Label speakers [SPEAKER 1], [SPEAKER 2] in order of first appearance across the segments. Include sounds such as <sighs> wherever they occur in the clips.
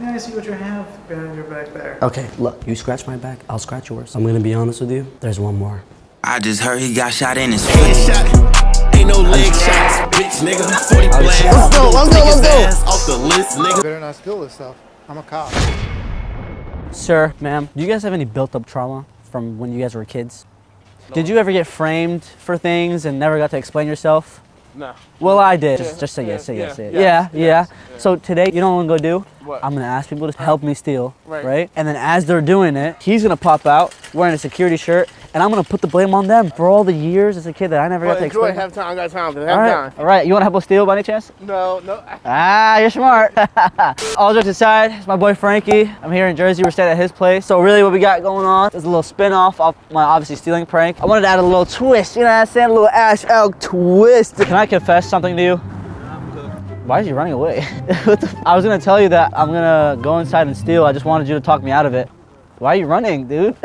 [SPEAKER 1] May I see what you have behind your back there?
[SPEAKER 2] Okay, look, you scratch my back, I'll scratch yours. I'm gonna be honest with you, there's one more.
[SPEAKER 3] I just heard he got shot in his face.
[SPEAKER 4] Shot. Ain't no leg shots, bitch, nigga. 40 blast.
[SPEAKER 2] Let's go, let's go, let's go.
[SPEAKER 4] Off the list, nigga.
[SPEAKER 5] Better not steal this stuff. I'm a cop.
[SPEAKER 2] Sir, ma'am, do you guys have any built up trauma from when you guys were kids? Did you ever get framed for things and never got to explain yourself?
[SPEAKER 6] No.
[SPEAKER 2] Well, I did. Just, just say yes, say yes, say yes. Yeah, yeah. So today, you know what I'm gonna go do?
[SPEAKER 6] What?
[SPEAKER 2] I'm gonna ask people to help me steal,
[SPEAKER 6] Right.
[SPEAKER 2] right? And then as they're doing it, he's gonna pop out wearing a security shirt, and I'm gonna put the blame on them for all the years as a kid that I never
[SPEAKER 6] Well,
[SPEAKER 2] got to
[SPEAKER 6] enjoy.
[SPEAKER 2] explain.
[SPEAKER 6] Have time. I got time. Have
[SPEAKER 2] all right,
[SPEAKER 6] time.
[SPEAKER 2] all right. You wanna help us steal by any chance?
[SPEAKER 6] No, no.
[SPEAKER 2] Ah, you're smart. <laughs> All jokes aside, it's my boy Frankie. I'm here in Jersey. We're staying at his place. So really what we got going on is a little spin-off of my obviously stealing prank. I wanted to add a little twist, you know what I'm saying? A little Ash Elk twist. Can I confess something to you? Why is he running away? <laughs> What the f- I was gonna tell you that I'm gonna go inside and steal. I just wanted you to talk me out of it. Why are you running, dude? <laughs>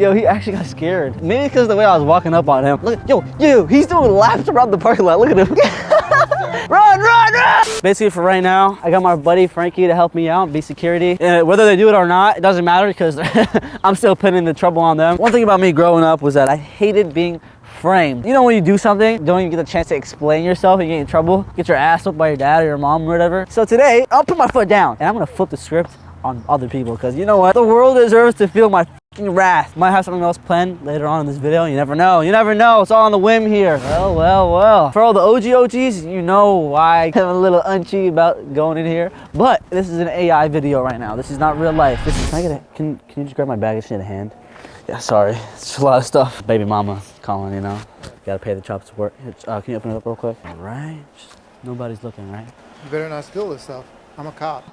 [SPEAKER 2] yo, he actually got scared. Maybe because of the way I was walking up on him. Look, yo, yo, he's doing laps around the parking lot. Look at him. <laughs> run, run, run! Basically, for right now, I got my buddy Frankie to help me out, be security. And whether they do it or not, it doesn't matter because <laughs> I'm still putting the trouble on them. One thing about me growing up was that I hated being framed. You know when you do something, don't even get the chance to explain yourself and you get in trouble, get your ass whipped by your dad or your mom or whatever. So today, I'll put my foot down and I'm gonna flip the script on other people because you know what? The world deserves to feel my wrath. Might have something else planned later on in this video. You never know. You never know. It's all on the whim here. Well, well, well. For all the OG OGs, you know why I'm a little unchy about going in here. But this is an AI video right now. This is not real life. This is, can I get a, can, can you just grab my bag? I just need a hand. Yeah, sorry. It's a lot of stuff. Baby mama calling, you know. Gotta pay the child support. Here, Uh, can you open it up real quick? All right. Just- nobody's looking, right?
[SPEAKER 5] You better not steal this stuff. I'm a cop.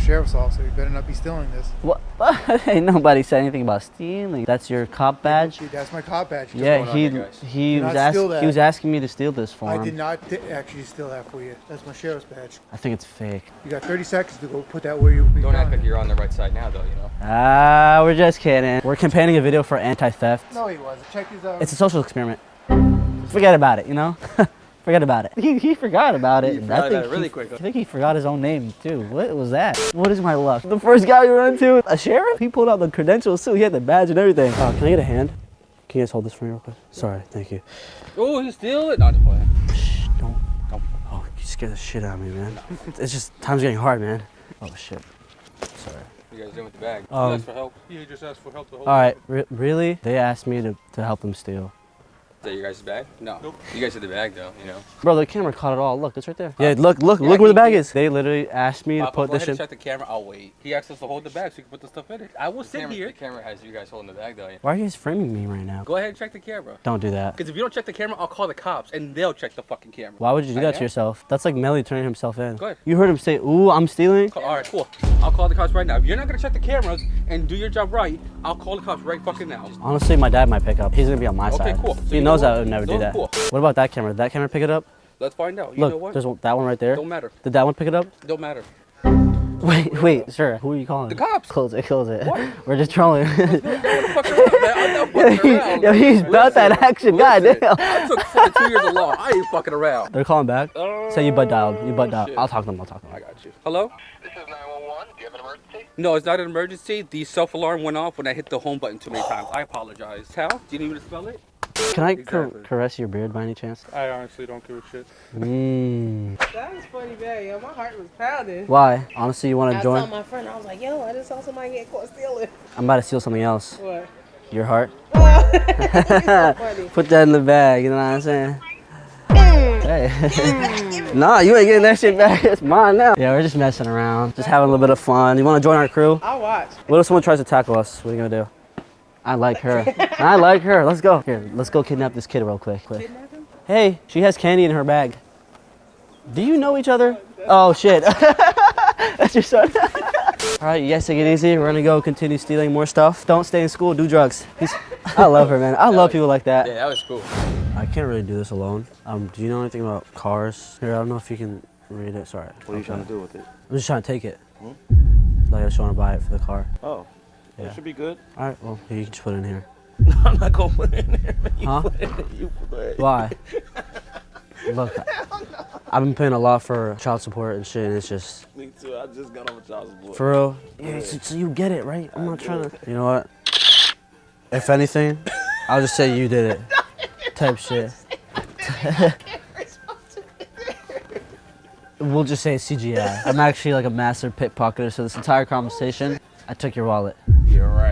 [SPEAKER 5] I'm sheriff's officer. You better not be stealing this.
[SPEAKER 2] What? <laughs> Ain't nobody said anything about stealing. That's your cop badge?
[SPEAKER 5] That's my cop badge.
[SPEAKER 2] Yeah, he he
[SPEAKER 5] Do
[SPEAKER 2] was
[SPEAKER 5] not steal
[SPEAKER 2] ask, he was asking me to steal this for
[SPEAKER 5] I
[SPEAKER 2] him.
[SPEAKER 5] did not actually steal that for you. That's my sheriff's badge.
[SPEAKER 2] I think it's fake.
[SPEAKER 5] You got 30 seconds to go put that where you.
[SPEAKER 7] Don't act like you're on the right side now, though, you know.
[SPEAKER 2] Ah, we're just kidding. We're campaigning a video for anti-theft.
[SPEAKER 5] No, he wasn't. Check his out.
[SPEAKER 2] It's a social experiment. Forget about it, you know? <laughs> Forget about it. He, he forgot about it.
[SPEAKER 7] He forgot
[SPEAKER 2] I think
[SPEAKER 7] that really
[SPEAKER 2] he,
[SPEAKER 7] quick.
[SPEAKER 2] I think he forgot his own name too. What was that? What is my luck? The first guy we run into, a sheriff? He pulled out the credentials too. He had the badge and everything. Oh, can I get a hand? Can you guys hold this for me real quick? Sorry, thank you.
[SPEAKER 7] Oh, he's stealing. it? Not just playing.
[SPEAKER 2] Shh, don't. Don't. Oh, you scared the shit out of me, man. It's just, time's getting hard, man. Oh, shit. Sorry.
[SPEAKER 7] You guys doing with the bag?
[SPEAKER 2] Um,
[SPEAKER 7] you asked for help.
[SPEAKER 6] You just asked for help to hold.
[SPEAKER 2] All right, re- really? They asked me to, to help them steal.
[SPEAKER 7] Is that your guys' bag? No. You guys had the bag, though, you know.
[SPEAKER 2] Bro, the camera caught it all. Look, it's right there. Yeah, look, look, look where the bag is. They literally asked me to put this
[SPEAKER 7] ahead
[SPEAKER 2] in.
[SPEAKER 7] and check the camera. I'll wait. He asked us to hold the bag so you can put the stuff in it. I will The sit camera, here.
[SPEAKER 2] uh,
[SPEAKER 7] The camera has you guys holding the bag, though. yeah.
[SPEAKER 2] Why are you guys framing me right now?
[SPEAKER 7] Go ahead and check the camera.
[SPEAKER 2] Don't do that.
[SPEAKER 7] Because if you don't check the camera, I'll call the cops and they'll check the fucking camera.
[SPEAKER 2] Why would you do
[SPEAKER 7] I
[SPEAKER 2] that to yourself? That's like Melly turning himself in.
[SPEAKER 7] Go ahead.
[SPEAKER 2] You heard him say, ooh, I'm stealing?
[SPEAKER 7] All right, cool. I'll call the cops right now. If you're not gonna check the cameras and do your job right, I'll call the cops right fucking now.
[SPEAKER 2] Honestly, my dad might pick up. He's gonna be on my
[SPEAKER 7] Okay,
[SPEAKER 2] side.
[SPEAKER 7] Okay, cool. So you know
[SPEAKER 2] knows I
[SPEAKER 7] what?
[SPEAKER 2] would never do that.
[SPEAKER 7] cool.
[SPEAKER 2] What about that camera? Did that camera pick it up?
[SPEAKER 7] Let's find out. You
[SPEAKER 2] Look,
[SPEAKER 7] know what?
[SPEAKER 2] there's that one right there.
[SPEAKER 7] Don't matter.
[SPEAKER 2] Did that one pick it up?
[SPEAKER 7] Don't matter.
[SPEAKER 2] Wait, <laughs> wait, sir. Who are you calling?
[SPEAKER 7] The cops.
[SPEAKER 2] Close it, close it.
[SPEAKER 7] What? <laughs>
[SPEAKER 2] We're just trolling.
[SPEAKER 7] Don't <laughs> fuck around, man. I'm not fucking around.
[SPEAKER 2] Yo, he's about that action.
[SPEAKER 7] listen.
[SPEAKER 2] Goddamn.
[SPEAKER 7] I took fucking two years of law. I ain't fucking around.
[SPEAKER 2] They're calling back. Say you butt dialed. You butt
[SPEAKER 7] Oh,
[SPEAKER 2] dialed.
[SPEAKER 7] shit.
[SPEAKER 2] I'll talk to them. I'll talk to them.
[SPEAKER 7] I got you. Hello?
[SPEAKER 8] This is 911. Do you have an emergency?
[SPEAKER 7] No, it's not an emergency. The self alarm went off when I hit the home button too many times. I apologize. How? Do you need me to spell it?
[SPEAKER 2] Can I car-
[SPEAKER 7] Exactly.
[SPEAKER 2] caress your beard by any chance?
[SPEAKER 6] I honestly don't give a shit.
[SPEAKER 2] Mmm.
[SPEAKER 9] That was funny, man. Yo, my heart was pounding.
[SPEAKER 2] Why? Honestly, you want
[SPEAKER 9] I
[SPEAKER 2] to
[SPEAKER 9] saw
[SPEAKER 2] join?
[SPEAKER 9] my friend. I was like, yo, I just saw somebody get caught stealing.
[SPEAKER 2] I'm about to steal something else.
[SPEAKER 9] What?
[SPEAKER 2] Your heart. <laughs>
[SPEAKER 9] So.
[SPEAKER 2] Put that in the bag. You know what I'm saying? Mm. Hey. Mm. <laughs> nah, you ain't getting that shit back. <laughs> It's mine now. Yeah, we're just messing around, just having a little bit of fun. You want to join our crew?
[SPEAKER 9] I'll watch.
[SPEAKER 2] What if someone tries to tackle us? What are you gonna do? I like her. I like her. Let's go. Here, let's go kidnap this kid real quick. quick. Hey, she has candy in her bag. Do you know each other? Oh shit. <laughs> That's your son. <laughs> All right, you guys take it easy. We're gonna go continue stealing more stuff. Don't stay in school. Do drugs. Peace. I love her, man. I love people like that.
[SPEAKER 7] Yeah, that was cool.
[SPEAKER 2] I can't really do this alone. Um, do you know anything about cars? Here, I don't know if you can read it. Sorry.
[SPEAKER 10] What are you trying to do with it?
[SPEAKER 2] I'm just trying to take it. Like I just want to buy it for the car.
[SPEAKER 10] Oh,
[SPEAKER 2] Yeah.
[SPEAKER 10] it should be good.
[SPEAKER 2] All right. Well, here, you can just put it in here. <laughs>
[SPEAKER 10] No, I'm not gonna put it in there. man. You
[SPEAKER 2] Huh?
[SPEAKER 10] put it- you put it.
[SPEAKER 2] Why? <laughs> Look. I've been paying a lot for child support and shit, and it's just
[SPEAKER 10] Me too. I just got off a child support.
[SPEAKER 2] for real. Yeah, so, so you get it, right? I'm not trying to. You know what? If anything, I'll just say you did it. <laughs> Type shit. we'll just say CGI. I'm actually like a master pickpocketer, so this entire conversation, I took your wallet.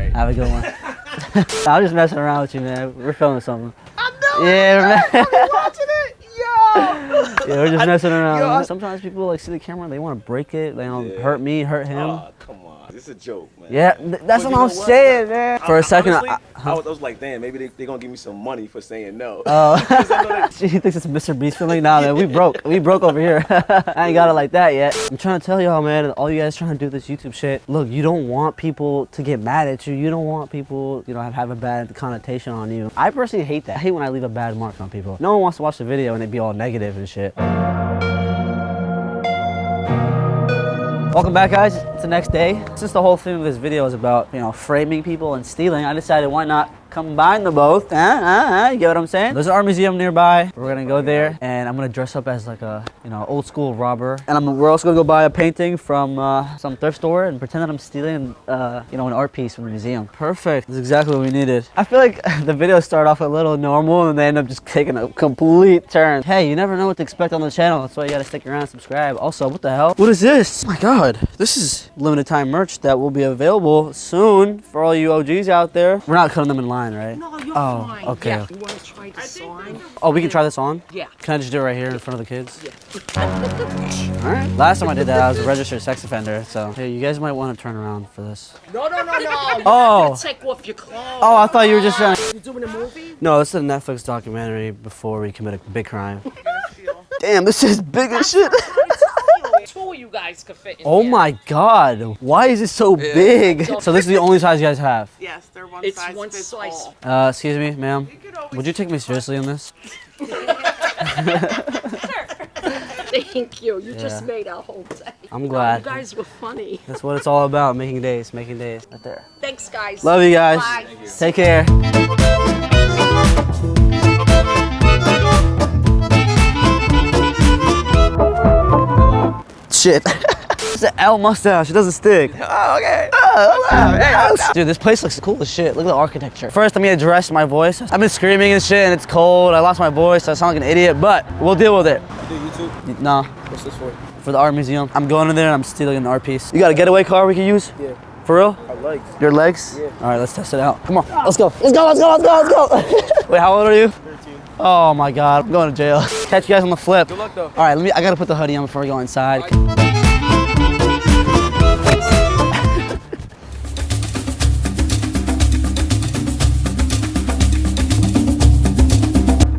[SPEAKER 10] You're right.
[SPEAKER 2] Have a good one. <laughs> I'm just messing around with you, man. We're filming something. I know. Yeah, man.
[SPEAKER 1] Watching it, yo. <laughs>
[SPEAKER 2] Yeah, we're just messing <laughs> around. Sometimes people like see the camera, they want to break it. They don't
[SPEAKER 10] Yeah.
[SPEAKER 2] hurt me, hurt him.
[SPEAKER 10] Aw, come on. It's a joke, man.
[SPEAKER 2] yeah, th- that's
[SPEAKER 10] But
[SPEAKER 2] what I'm
[SPEAKER 10] what?
[SPEAKER 2] saying, man. For a second,
[SPEAKER 10] Honestly,
[SPEAKER 2] I,
[SPEAKER 10] I, was, I was like, damn, maybe they they gonna give me some money for saying no.
[SPEAKER 2] Oh, <laughs> <laughs> she thinks it's Mr. Beast feeling. Nah, man, we broke. We broke over here. <laughs> I ain't got it like that yet. I'm trying to tell y'all, man, all you guys trying to do this YouTube shit. Look, you don't want people to get mad at you. You don't want people, you know, have, have a bad connotation on you. I personally hate that. I hate when I leave a bad mark on people. No one wants to watch the video and it be all negative and shit. Welcome back guys, it's the next day. Since the whole theme of this video is about, you know, framing people and stealing, I decided why not combine the both. Uh, uh, uh, you get what I'm saying? There's an art museum nearby. We're gonna go there and I'm gonna dress up as like a, you know, old school robber. And I'm, we're also gonna go buy a painting from uh, some thrift store and pretend that I'm stealing, uh, you know, an art piece from the museum. Perfect, that's exactly what we needed. I feel like <laughs> the videos start off a little normal and they end up just taking a complete turn. Hey, you never know what to expect on the channel. That's why you gotta stick around and subscribe. Also, what the hell? What is this? Oh my God, this is limited time merch that will be available soon for all you OGs out there. We're not cutting them in line, right?
[SPEAKER 9] No, you're
[SPEAKER 2] Oh,
[SPEAKER 9] fine.
[SPEAKER 2] okay.
[SPEAKER 9] Yeah. You want to try this on?
[SPEAKER 2] Oh, we can try this on?
[SPEAKER 9] Yeah.
[SPEAKER 2] Can I just do it right here in front of the kids? Yeah. <laughs> All right. Last time I did that, I was a registered sex offender. So, hey, you guys might want to turn around for this.
[SPEAKER 9] No, no, no, no. <laughs>
[SPEAKER 2] Oh.
[SPEAKER 9] take off your clothes.
[SPEAKER 2] Oh, I thought you were just trying to.
[SPEAKER 9] You doing a movie?
[SPEAKER 2] No, this is a Netflix documentary before we commit a big crime. <laughs> Damn, this is big as shit.
[SPEAKER 9] Two of you guys could fit in
[SPEAKER 2] Oh
[SPEAKER 9] here.
[SPEAKER 2] my god. Why is it so big? <laughs> So this is the only size you guys have.
[SPEAKER 1] Yes, they're one
[SPEAKER 9] It's
[SPEAKER 1] size
[SPEAKER 9] one
[SPEAKER 1] fits
[SPEAKER 9] slice.
[SPEAKER 1] all.
[SPEAKER 2] Uh, excuse me, ma'am. Would you take me seriously on this? <laughs> <laughs>
[SPEAKER 9] Thank you. You just made our whole day.
[SPEAKER 2] I'm glad.
[SPEAKER 9] You guys were funny.
[SPEAKER 2] That's what it's all about, making days, making days. Right there.
[SPEAKER 9] Thanks, guys.
[SPEAKER 2] Love you guys.
[SPEAKER 9] Bye.
[SPEAKER 2] Take care. Shit. <laughs> it's an L mustache. It doesn't stick. Oh, okay. Oh, oh, oh, dude, this place looks cool as shit. Look at the architecture. First, let me address my voice. I've been screaming and shit, and it's cold. I lost my voice. So I sound like an idiot, but we'll deal with it.
[SPEAKER 10] Do YouTube?
[SPEAKER 2] No,
[SPEAKER 10] What's this for?
[SPEAKER 2] for the art museum. I'm going in there and I'm stealing an art piece. You got a getaway car we can use?
[SPEAKER 10] Yeah.
[SPEAKER 2] For real?
[SPEAKER 10] I like.
[SPEAKER 2] Your legs? Yeah. All right, let's test it out. Come on, let's go. Let's go, let's go, let's go, let's go. <laughs> Wait, how old are you? 13. Oh my God, I'm going to jail. <laughs> Catch you guys on the flip.
[SPEAKER 10] Good luck though.
[SPEAKER 2] All right, let me, I gotta put the hoodie on before we go inside. <laughs>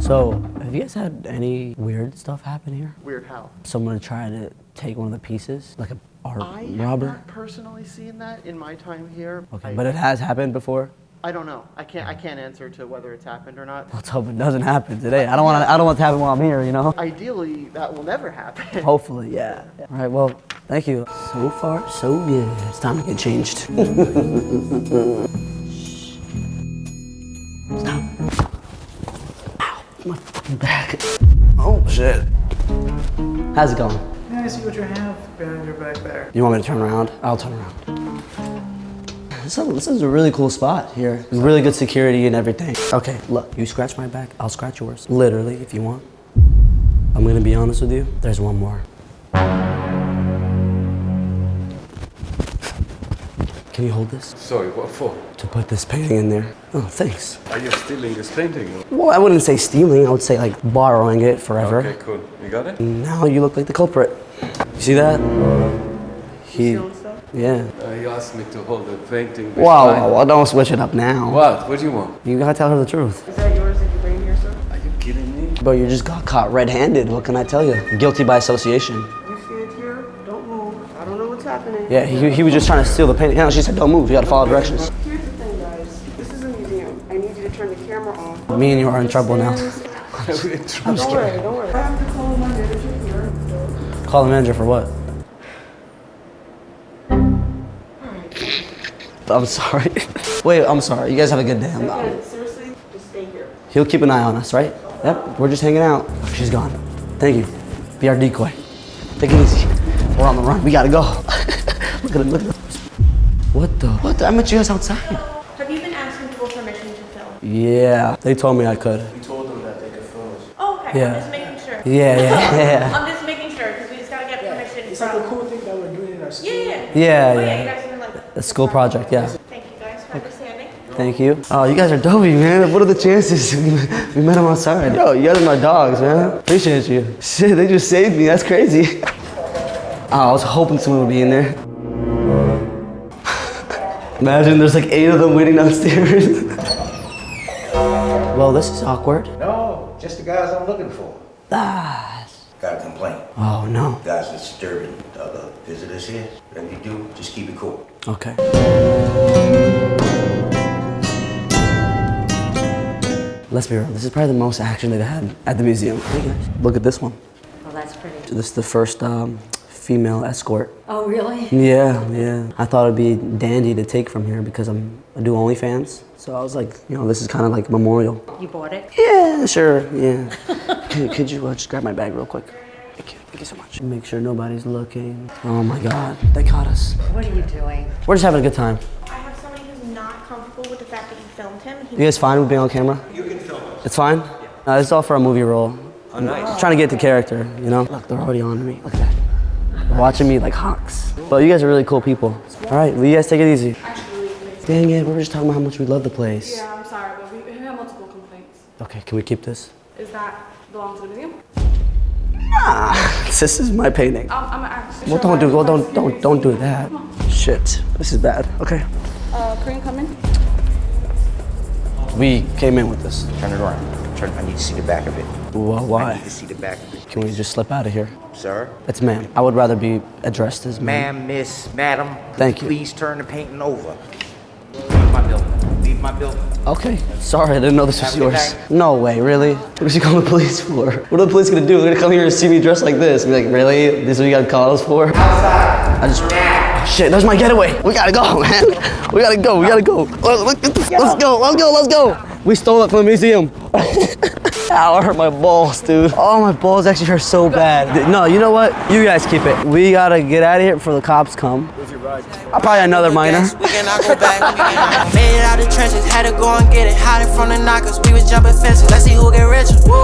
[SPEAKER 2] So, have you guys had any weird stuff happen here?
[SPEAKER 1] Weird how?
[SPEAKER 2] Someone tried to take one of the pieces, like a art
[SPEAKER 1] I have not personally seen that in my time here.
[SPEAKER 2] Okay,
[SPEAKER 1] I,
[SPEAKER 2] but it has happened before.
[SPEAKER 1] I don't know. I can't. I can't answer to whether it's happened or not.
[SPEAKER 2] Let's hope it doesn't happen today. I don't want to. I don't want it to happen while I'm here. You know.
[SPEAKER 1] Ideally, that will never happen. <laughs>
[SPEAKER 2] Hopefully, yeah. All right. Well, thank you. So far, so good. It's time to get changed. <laughs> Stop. Ow, my fucking back. Oh shit. How's it going?
[SPEAKER 1] May I see what you have behind your back there?
[SPEAKER 2] You want me to turn around? I'll turn around. This is, this is a really cool spot here. Really good security and everything. Okay, look, you scratch my back, I'll scratch yours. Literally, if you want. I'm gonna be honest with you, there's one more. Can you hold this?
[SPEAKER 10] Sorry, what for?
[SPEAKER 2] To put this painting in there. Oh, thanks.
[SPEAKER 10] Are you stealing this painting?
[SPEAKER 2] Well, I wouldn't say stealing, I would say like borrowing it forever.
[SPEAKER 10] Okay, cool. You got it?
[SPEAKER 2] Now you look like the culprit. You see that? He, yeah.
[SPEAKER 10] Uh, you asked me to hold the painting.
[SPEAKER 2] Wow,
[SPEAKER 10] beside-
[SPEAKER 2] wow, wow, don't switch it up now.
[SPEAKER 10] What? What do you want?
[SPEAKER 2] You gotta tell her the truth.
[SPEAKER 9] Is that yours that you bring here, sir?
[SPEAKER 10] Are you kidding me?
[SPEAKER 2] But you just got caught red-handed. What can I tell you? Guilty by association.
[SPEAKER 9] You stand here. Don't move. I don't know what's happening.
[SPEAKER 2] Yeah, he, he was just trying to steal the painting. Yeah, she said, "Don't move. You gotta follow directions."
[SPEAKER 9] Here's the thing, guys. This is a museum. I need you to turn the camera off.
[SPEAKER 2] Me and you are in trouble now. <laughs>
[SPEAKER 10] I'm just
[SPEAKER 9] Don't worry, don't worry. I have to call my manager here.
[SPEAKER 2] Call the manager for what? <laughs> I'm sorry. <laughs> Wait, I'm sorry. You guys have a good day. I'm not.
[SPEAKER 9] Again, seriously, just stay here.
[SPEAKER 2] He'll keep an eye on us, right? Yep. We're just hanging out. She's gone. Thank you. Be our decoy. Take it easy. We're on the run. We gotta go. <laughs> look at him. Look at him. What the? What? The? I met you guys outside.
[SPEAKER 9] Have you been asking for permission to film?
[SPEAKER 2] Yeah. They told me I could.
[SPEAKER 10] We told them that they could film us.
[SPEAKER 9] Oh, okay.
[SPEAKER 2] Yeah.
[SPEAKER 9] I'm just making sure.
[SPEAKER 2] Yeah, yeah, yeah.
[SPEAKER 9] I'm just making sure because we just gotta get permission
[SPEAKER 10] It's
[SPEAKER 9] from.
[SPEAKER 10] like a cool thing that we're doing in our school.
[SPEAKER 9] Yeah, yeah.
[SPEAKER 2] Yeah,
[SPEAKER 9] Oh, yeah.
[SPEAKER 2] yeah.
[SPEAKER 9] You guys are like.
[SPEAKER 2] A school project, yeah.
[SPEAKER 9] Thank you guys for understanding.
[SPEAKER 2] Thank you. Oh, you guys are dopey, man. What are the chances? <laughs> we met them outside. Yo, you guys are my dogs, man. Appreciate you. Shit, they just saved me. That's crazy. <laughs> Oh, I was hoping someone would be in there. <sighs> Imagine there's like eight of them waiting downstairs. <laughs> well, this is awkward.
[SPEAKER 11] No, just the guys I'm looking for.
[SPEAKER 2] Ah.
[SPEAKER 11] Got a complaint.
[SPEAKER 2] Oh, no.
[SPEAKER 11] Guys are disturbing the other visitors here. Whatever you do, just keep it cool.
[SPEAKER 2] Okay. Let's be real. This is probably the most action they've had at the museum. Look at this one.
[SPEAKER 9] Oh, that's pretty.
[SPEAKER 2] This is the first um, female escort.
[SPEAKER 9] Oh, really?
[SPEAKER 2] Yeah, yeah. I thought it'd be dandy to take from here because I'm I do OnlyFans. So I was like, you know, this is kind of like memorial.
[SPEAKER 9] You bought it?
[SPEAKER 2] Yeah, sure, yeah. <laughs> could, could you uh, just grab my bag real quick? Thank you, thank you so much. Make sure nobody's looking. Oh my God, they caught us.
[SPEAKER 9] What are you doing?
[SPEAKER 2] We're just having a good time.
[SPEAKER 9] I have somebody who's not comfortable with the fact that you filmed him. He
[SPEAKER 2] You guys fine with being on camera? You can film it. It's fine? No, this is all for a movie role. Oh, nice. trying to get the character, you know? Look, they're already on me. Look at that. They're watching me like hawks. But you guys are really cool people. All right, well, you guys take it easy. Dang it, we were just talking about how much we love the place.
[SPEAKER 9] Yeah, I'm sorry, but we have multiple complaints.
[SPEAKER 2] Okay, can we keep this?
[SPEAKER 9] Is that belong to the museum?
[SPEAKER 2] Ah, <laughs> this is my painting.
[SPEAKER 9] I'm, I'm actually.
[SPEAKER 2] Well, don't do, well, don't, don't, don't do that. Shit, this is bad. Okay.
[SPEAKER 9] Uh, Korean come in?
[SPEAKER 2] We came in with this.
[SPEAKER 11] Turn it around. Turn, I need to see the back of it.
[SPEAKER 2] Well,
[SPEAKER 11] I
[SPEAKER 2] why?
[SPEAKER 11] need to see the back of it.
[SPEAKER 2] Can we just slip out of here?
[SPEAKER 11] Sir?
[SPEAKER 2] It's ma'am. I would rather be addressed as ma'am.
[SPEAKER 11] Ma'am, miss, madam.
[SPEAKER 2] Thank you.
[SPEAKER 11] Please turn the painting over. Leave my building. Leave my building.
[SPEAKER 2] Okay, sorry, I didn't know this was
[SPEAKER 11] Have
[SPEAKER 2] yours. No way, really? What is you calling the police for? What are the police gonna do? They're gonna come here and see me dressed like this. Be like, really? This is what you gotta call us for? I just. Shit, there's my getaway. We gotta go, man. We gotta go, we gotta go. Let- let- Let's go, let's go, let's go. We stole it from the museum. <laughs> Ow, I hurt my balls, dude. Oh, my balls actually hurt so bad. No, you know what? You guys keep it. We gotta get out of here before the cops come. I'll probably another minor.
[SPEAKER 12] We cannot go back, we cannot. Made it out the trenches, had to go and get it. Hiding from the knockers, we was jumping fences. Let's see who get richer. Woo!